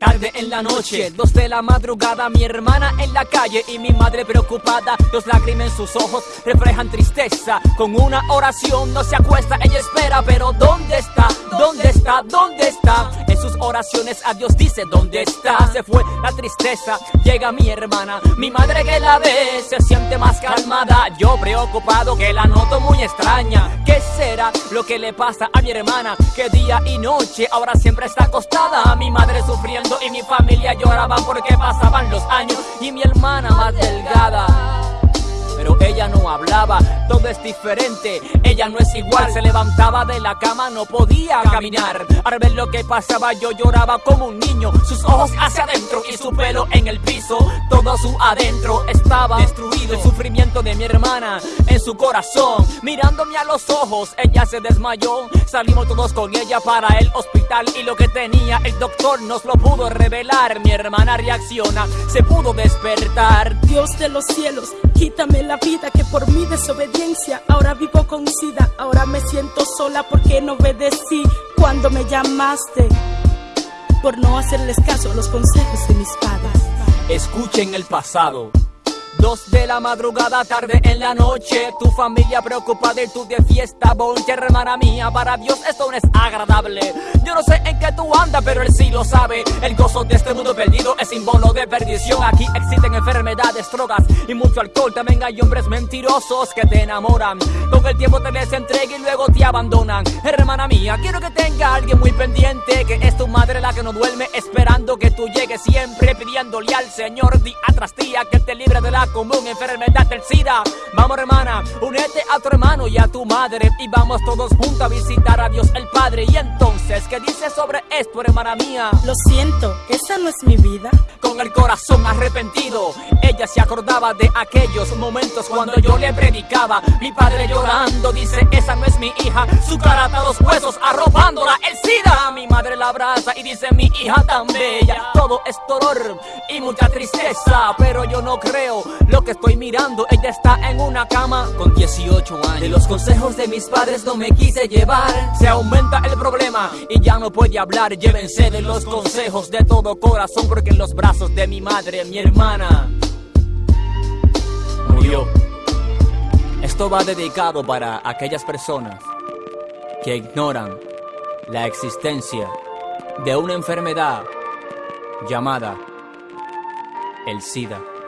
tarde en la noche, dos de la madrugada, mi hermana en la calle y mi madre preocupada. Dos lágrimas en sus ojos reflejan tristeza. Con una oración no se acuesta, ella espera, pero ¿dónde está? ¿Dónde está? ¿Dónde está? Sus oraciones a Dios dice, ¿dónde está? Se fue la tristeza, llega mi hermana, mi madre que la ve se siente más calmada. Yo preocupado que la noto muy extraña. ¿Qué será lo que le pasa a mi hermana? Que día y noche ahora siempre está acostada. Mi madre sufriendo y mi familia lloraba porque pasaban los años y mi hermana más delgada todo es diferente, ella no es igual, se levantaba de la cama, no podía caminar, al ver lo que pasaba yo lloraba como un niño, sus ojos hacia adentro y su pelo en el piso, todo su adentro estaba destruido, el sufrimiento de mi hermana en su corazón, mirándome a los ojos, ella se desmayó, salimos todos con ella para el hospital y lo que tenía el doctor nos lo pudo revelar, mi hermana reacciona, se pudo despertar. Dios de los cielos, quítame la vida que por mi desobediencia ahora vivo con sida. Ahora me siento sola porque no obedecí cuando me llamaste. Por no hacerles caso a los consejos de mis padres. Escuchen el pasado. Dos de la madrugada, tarde en la noche. Tu familia preocupada y tú de fiesta Bonche, hermana mía, para Dios esto no es agradable. Yo no sé en qué tú andas, pero Él sí lo sabe. El gozo de este mundo perdido es símbolo de perdición. Aquí existen enfermedades, drogas y mucho alcohol. También hay hombres mentirosos que te enamoran. Con el tiempo te les y luego te abandonan. Hermana mía, quiero que tenga alguien muy pendiente Que es tu madre la que no duerme esperando que tú llegues Siempre pidiéndole al Señor día tras día Que te libre de la común enfermedad del SIDA. Vamos hermana, únete a tu hermano y a tu madre y vamos todos juntos a visitar a Dios el Padre. Y entonces, ¿qué dices sobre esto, hermana mía? Lo siento, esa no es mi vida. Con el corazón arrepentido, ella se acordaba de aquellos momentos cuando yo le predicaba. Mi padre llorando dice, esa no es mi hija, su cara a los huesos arropándola el SIDA. La abraza y dice, mi hija tan bella, todo es dolor y mucha tristeza, pero yo no creo lo que estoy mirando, ella está en una cama con 18 años. De los consejos de mis padres no me quise llevar. Se aumenta el problema y ya no puede hablar. Llévense de los consejos de todo corazón porque en los brazos de mi madre, mi hermana, murió. Esto va dedicado para aquellas personas que ignoran la existencia de una enfermedad llamada el SIDA.